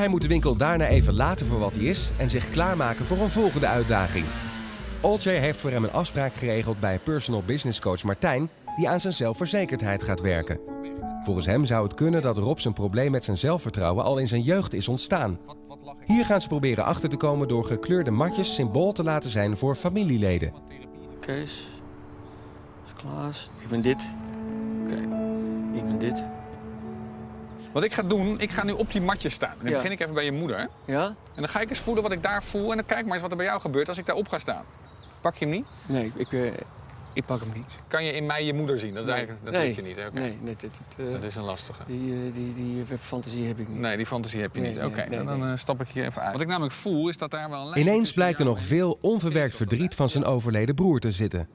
Hij moet de winkel daarna even laten voor wat hij is en zich klaarmaken voor een volgende uitdaging. Olcay heeft voor hem een afspraak geregeld bij personal business coach Martijn, die aan zijn zelfverzekerdheid gaat werken. Volgens hem zou het kunnen dat Rob zijn probleem met zijn zelfvertrouwen al in zijn jeugd is ontstaan. Hier gaan ze proberen achter te komen door gekleurde matjes symbool te laten zijn voor familieleden. Kees. Klaas. Ik ben dit. Oké. Ik ben dit. Wat ik ga doen, ik ga nu op die matjes staan. En dan Ja. begin ik even bij je moeder. Ja? En dan ga ik eens voelen wat ik daar voel. En dan kijk maar eens wat er bij jou gebeurt als ik daarop ga staan. Pak je hem niet? Nee, ik, eh, ik pak hem niet. Kan je in mij je moeder zien? Dat, is Nee. eigenlijk, dat nee. weet je niet. hè? Oké. Nee, nee dit, dit, eh, Dat is een lastige. die, eh, die, die eh, fantasie heb ik niet. Nee, die fantasie heb je Nee, niet. nee, Oké, nee, dan nee. eh, stap ik hier even uit. Wat ik namelijk voel is dat daar wel een lijn Ineens blijkt er nog veel onverwerkt verdriet van zijn overleden broer te zitten.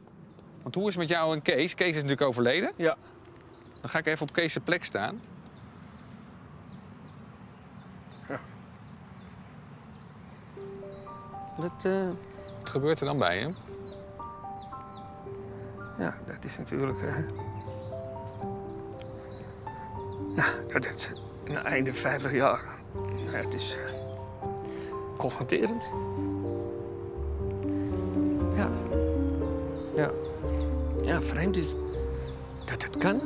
Want hoe is het met jou en Kees? Kees is natuurlijk overleden. Ja. Dan ga ik even op Kees' plek staan. Dat, eh, Wat gebeurt er dan bij hem? ja, dat is natuurlijk... eh nou, dat is een einde 50 jaar. Ja, het is eh, confronterend. Ja. Ja. Ja, vreemd is dat het kan.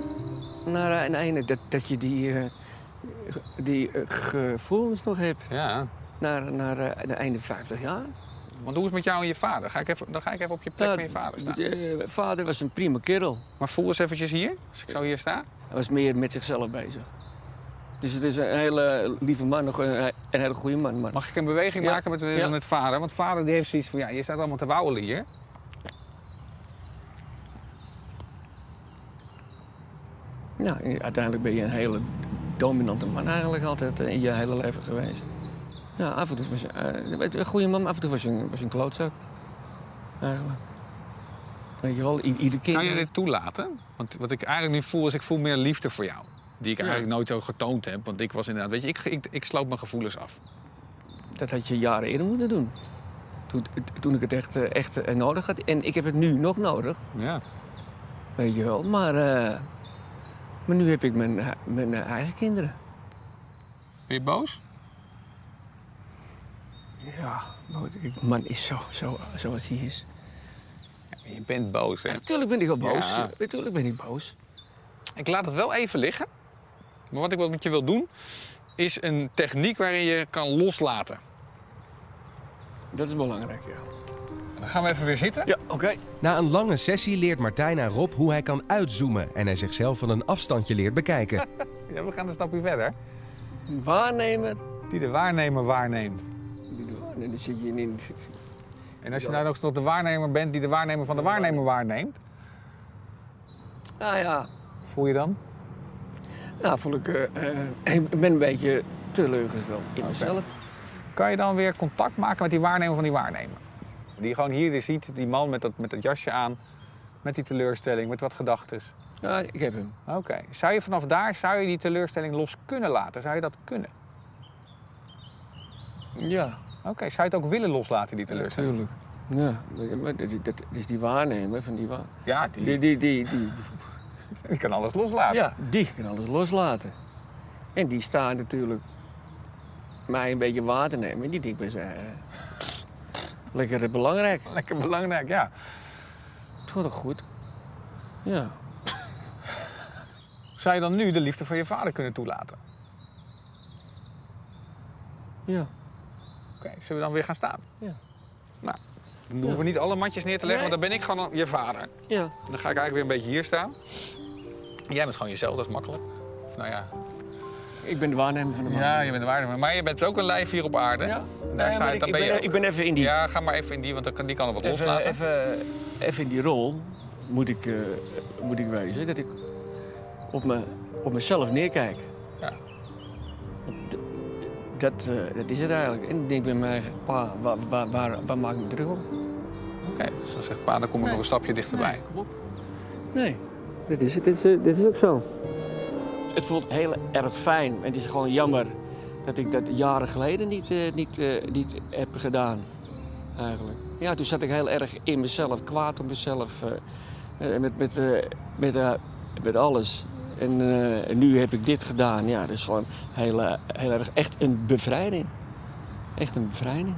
Naar een einde, dat, dat je die, die gevoelens nog hebt. Ja. Naar, naar eh, einde 50 jaar. Want hoe is het met jou en je vader? Ga ik even, dan ga ik even op je plek Ja, van je vader staan. eh, vader was een prima kerel. Maar voel eens eventjes hier, als ik zo hier sta. Hij was meer met zichzelf bezig. Dus het is een hele lieve man, een, hele goede man. Maar... Mag ik een beweging Ja. maken met, Ja. met vader? Want vader die heeft zoiets van, ja, je staat allemaal te wauwelen hier. Ja, uiteindelijk ben je een hele dominante man eigenlijk altijd eh, in je hele leven geweest. Ja, af en toe was je eh, een goede man, af en toe was je een, was je een klootzak. Eigenlijk. Weet je wel, i- ieder kind... Kan je dit toelaten? Want wat ik eigenlijk nu voel, is ik voel meer liefde voor jou. Die ik Ja. eigenlijk nooit zo getoond heb. Want ik was inderdaad, weet je, ik, ik, ik sloot mijn gevoelens af. Dat had je jaren eerder moeten doen. Toen, toen ik het echt, eh, echt eh, nodig had. En ik heb het nu nog nodig. Ja. Weet je wel, maar, maar nu heb ik mijn, mijn eigen kinderen. Ben je boos? Ja, ik- man is zo, zo zoals hij is. Je bent boos, hè? Natuurlijk ben ik wel boos. Ja. Natuurlijk ben ik boos. Ik laat het wel even liggen. Maar wat ik wat met je wil doen, is een techniek waarin je kan loslaten. Dat is belangrijk, ja. Dan gaan we even weer zitten. Ja, oké. Na een lange sessie leert Martijn aan Rob hoe hij kan uitzoomen en hij zichzelf van een afstandje leert bekijken. Ja, we gaan een stapje verder. Waarnemer. Die de waarnemer waarneemt. En dan zit je in... En als je nou nog de waarnemer bent die de waarnemer van de waarnemer waarneemt, Ah ja, voel je dan? nou voel ik... eh, eh, ik ben een beetje teleurgesteld in mezelf. Kan je dan weer contact maken met die waarnemer van die waarnemer? Die je gewoon hier ziet, die man met dat, met dat jasje aan, met die teleurstelling, met wat gedachten. Ja, ik heb hem. Oké. Zou je vanaf daar, zou je die teleurstelling los kunnen laten? Zou je dat kunnen? Ja, Oké, zou je het ook willen loslaten, die teleurstelling? natuurlijk. Ja, maar dat, is die waarnemer van die waar... Ja, die, Die, die, die, die, die kan alles loslaten. ja, die kan alles loslaten. En die staat natuurlijk mij een beetje waar te nemen. En die denkt bij zijn... lekker belangrijk. Lekker belangrijk, ja. Het wordt toch goed? Ja. Zou je dan nu de liefde voor je vader kunnen toelaten? Ja. Oké, zullen we dan weer gaan staan? Ja. Nou, dan hoeven we niet alle matjes neer te leggen, Nee. want dan ben ik gewoon je vader. Ja. En dan ga ik eigenlijk weer een beetje hier staan. Jij bent gewoon jezelf, dat is makkelijk. Of nou ja, Ik ben de waarnemer van de man. ja je bent de waarnemer. Maar je bent ook een lijf hier op aarde. Ja. En Nee, daar sta ik, dan ik ben je ik ben even in die, Ja, ga maar even in die, want dan kan- die kan er wat even, loslaten. even, even in die rol moet ik, eh, moet ik wezen dat ik op, me, op mezelf neerkijk. Op Dat, eh, dat is het eigenlijk. En ik denk bij mij, pa, waar, waar, waar, waar maak ik me druk om? Oké, dus dan zegt pa, dan kom ik nog een stapje dichterbij. kom op. Nee, dit is, dit, is, eh, dit is ook zo. Het voelt heel erg fijn. En het is gewoon jammer dat ik dat jaren geleden niet, eh, niet, eh, niet heb gedaan. Eigenlijk. Ja, toen zat ik heel erg in mezelf, kwaad op mezelf. met, met, eh, met, eh, met alles. En, eh, en nu heb ik dit gedaan. Ja, dat is gewoon heel, eh, heel erg echt een bevrijding. Echt een bevrijding.